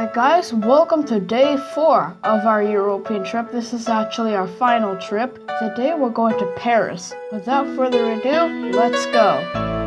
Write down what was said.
Hi guys, welcome to day four of our European trip. This is actually our final trip. Today we're going to Paris. Without further ado, let's go.